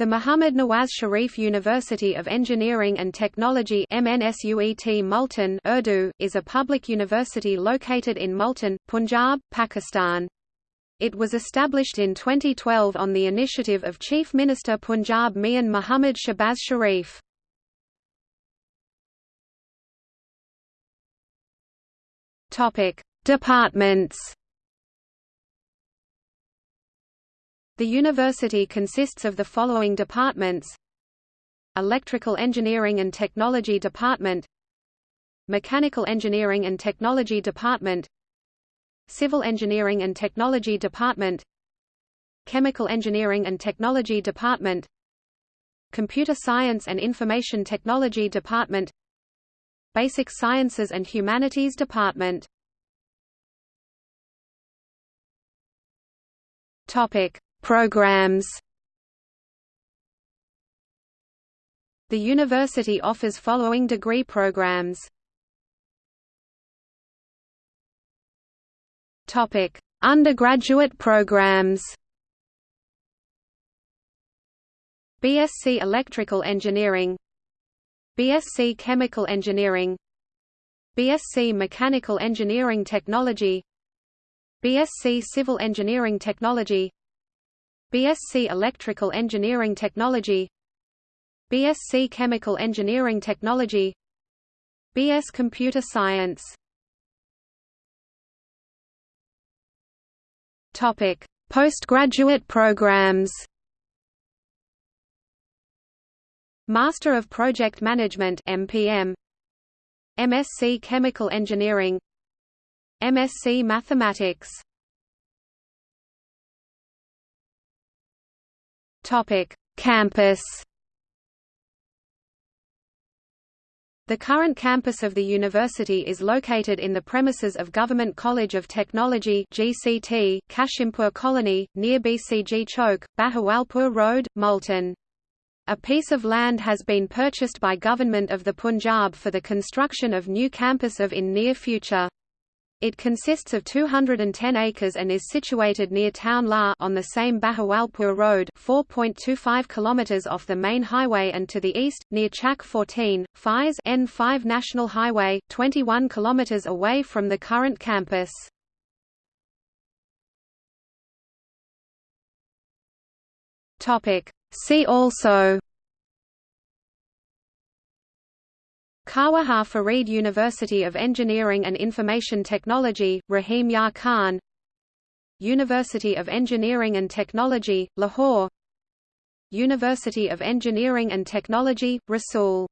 The Muhammad Nawaz Sharif University of Engineering and Technology MNSUET Multan Urdu, is a public university located in Multan, Punjab, Pakistan. It was established in 2012 on the initiative of Chief Minister Punjab Mian Muhammad Shahbaz Sharif. Departments The university consists of the following departments. Electrical Engineering and Technology Department. Mechanical Engineering and Technology Department. Civil Engineering and Technology Department. Chemical Engineering and Technology Department. Computer Science and Information Technology Department. Basic Sciences and Humanities Department. Topic Programs. The university offers following degree programs. Topic: Undergraduate programs. BSc Electrical Engineering. BSc Chemical Engineering. BSc Mechanical Engineering Technology. BSc Civil Engineering Technology BSc Electrical Engineering Technology BSc Chemical Engineering Technology BS Computer Science Topic: Postgraduate programs. Master of Project Management (MPM), MSc Chemical Engineering, MSc Mathematics. Topic: Campus. The current campus of the university is located in the premises of Government College of Technology (GCT), Kashimpur Colony, near BCG Chowk, Bahawalpur Road, Multan. A piece of land has been purchased by Government of the Punjab for the construction of new campus of in near future. It consists of 210 acres and is situated near Town La on the same Bahawalpur Road 4.25 km off the main highway and to the east, near Chak 14, Fies N5 National Highway, 21 km away from the current campus. See also Khawaja Farid University of Engineering and Information Technology, Rahim Yar Khan. University of Engineering and Technology, Lahore. University of Engineering and Technology, Rasool